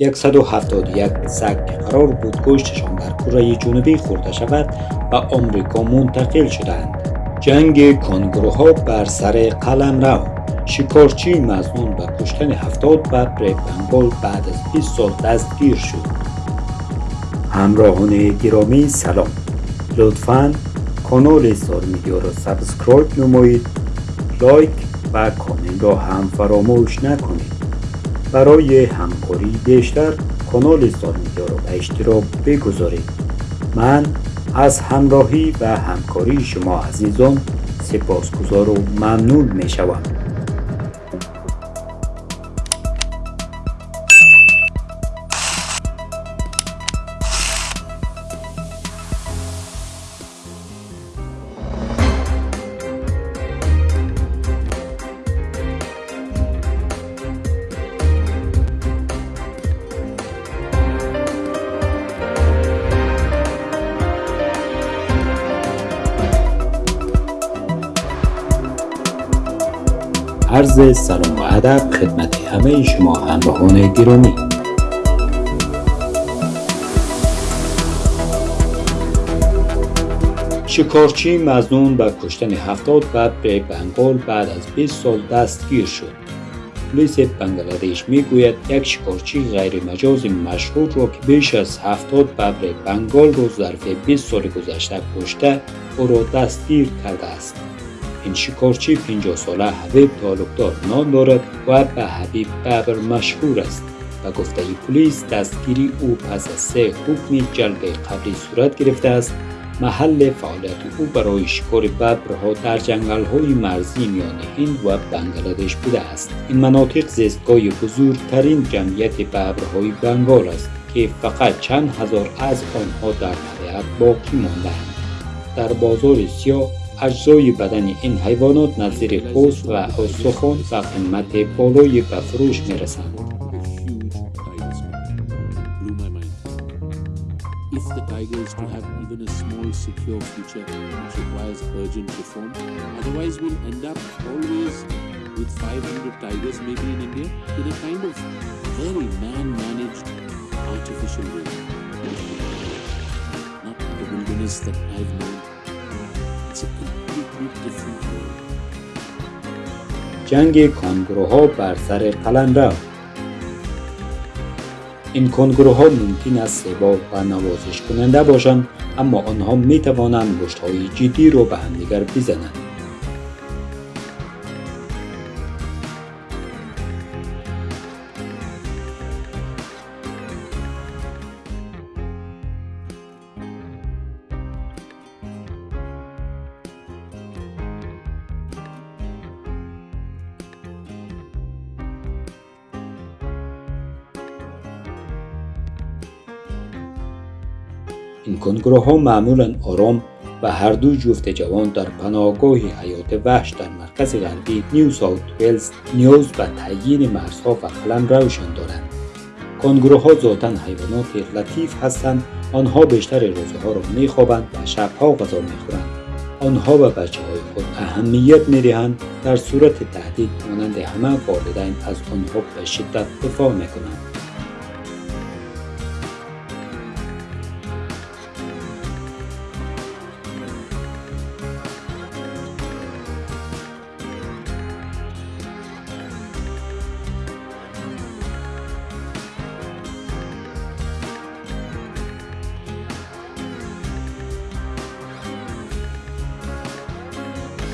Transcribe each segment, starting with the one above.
171 سگ قرار بود گوشتشان در کره جنوبی خورده شود به آمریکا منتقل شدند. جنگ کانگوروها بر سر قلمرو شکارچی مظنون به کشتن هفتاد ببر بنگال بعد از 20 سال دستگیر شد. همراهان گرامی سلام لطفا کانال سار میدیا را subscribe نمایید لایک و کامنت را هم فراموش نکنید برای همکاری بیشتر کانال سار میدیا را به اشتراک بگذارید. من از همراهی و همکاری شما عزیزان سپاسگزار و ممنون می شوم عرض سلام و ادب خدمت همه شما همراهان گرامی. شکارچی مزنون به کشتن هفتاد ببر بنگال بعد از 20 سال دستگیر شد. پلیس بنگلادش می‌گوید یک شکارچی غیر مجاز مشهور را که بیش از هفتاد ببر بنگال را ظرف 20 سال گذشته کشته او را دستگیر کرده است. این شکارچی 50 ساله حبیب تعلقدار نام دارد و به حبیب ببر مشهور است و گفته پلیس دستگیری او پس از سه حکم جلب قبلی صورت گرفته است. محل فعالیت او برای شکار ببرها در جنگل های مرزی میان هند و بنگلادش بوده است. این مناطق زیستگاه بزرگترین جمعیت ببرهای بنگال است که فقط چند هزار از آنها در طبیعت باقی ماندهاند در بازار سیاه اجزای بدن این حیوانات نظیر پوست و استخوان و قیمت بالایی به فروش می رسند. With 500 tigers maybe in India in a kind of very man-managed artificial way. Not the wilderness that I've known. جنگ کانگروها بر سر قلمرو این کنگروها ممکن است سباب و نوازش کننده باشند اما آنها می توانند مشت های جدی را به همدیگر بزنند. این کنگروها معمولا آرام و هر دو جفت جوان در پناهگاه حیات وحش در مرکز غربی نیو ساوت ویلز نیاز به تعیین مرزها و قلم روشن دارند. کنگروها ذاتا حیوانات لطیف هستند. آنها بیشتر روزها را میخوابند و شبها غذا می‌خورند. آنها به بچه های خود اهمیت می‌دهند. در صورت تهدید مانند همه والدین از آنها به شدت دفاع می‌کنند.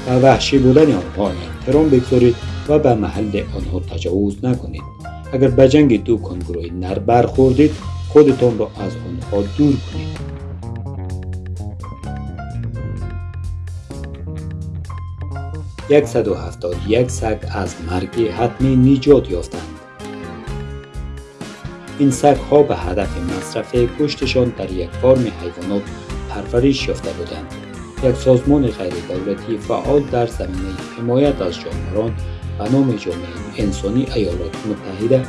و وحشی بودن آنها احترام بگذارید و به محل آنها تجاوز نکنید. اگر به جنگ دو کنگروی نر برخوردید خودتان را از آنها دور کنید. یک سگ از مرگ حتمی نجات یافتند. این سگ ها به هدف مصرف گوشتشان در یک فارم حیوانات پرورش یافته بودند. یک سازمان غیر دولتی فعال در زمینه حمایت از جانوران به نام جامعه انسانی ایالات متحده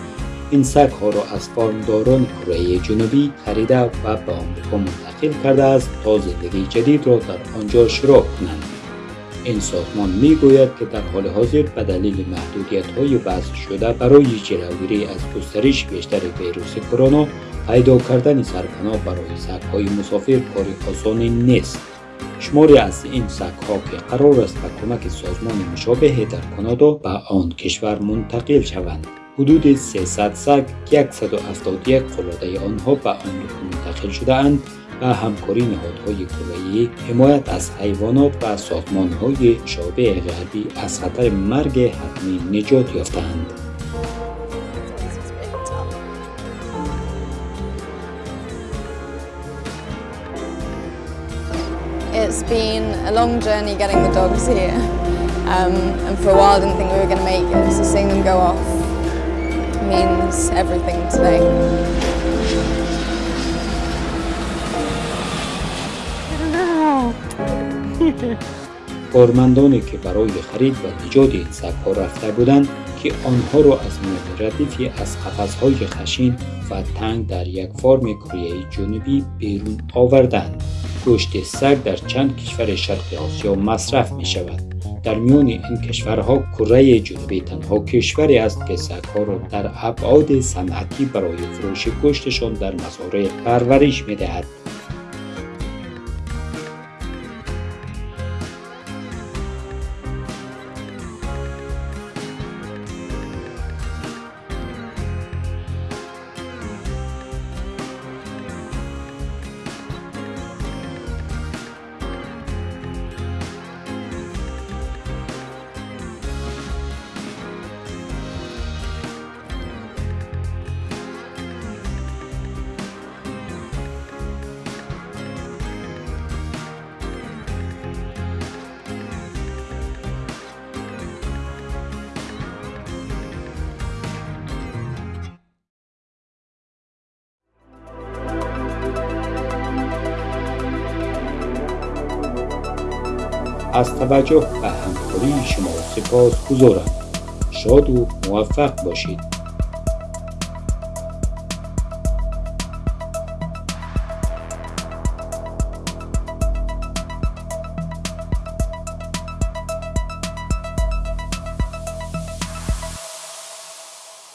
این سگ ها را از فارمداران کره جنوبی خریده و به آمریکا منتقل کرده است تا زندگی جدید را در آنجا شروع کنند این سازمان می گوید که در حال حاضر به دلیل محدودیت های وضع شده برای جلوگیری از گسترش بیشتر ویروس کرونا پیدا کردن سرپناه برای سگ های مسافر کاری آسانی نیست. شماری از این سگ ها که قرار است به کمک سازمان مشابه در کانادا به آن کشور منتقل شوند. حدود 300 سگ که 171 قلاده آنها به آن منتقل شده اند و همکاری نهادهای کره حمایت از حیوانات و سازمانهای شعبه غربی از خطر مرگ حتمی نجات یافتند. It's been a long journey getting the dogs here um, and for a while I didn't think we were going to make it so seeing them go off means everything today. کارمندانی که برای خرید و نجات این سگها رفته بودند که آنها را از میان ردیفی از قفسهای خشین و تنگ در یک فارم کره جنوبی بیرون آوردند گوشت سگ در چند کشور شرق آسیا مصرف می شود در میان این کشورها کره جنوبی تنها کشوری است که سگها را در ابعاد صنعتی برای فروش گوشتشان در مزارع پرورش می دهد از توجه به همکاری شما سپاس گذارم شاد و موفق باشید.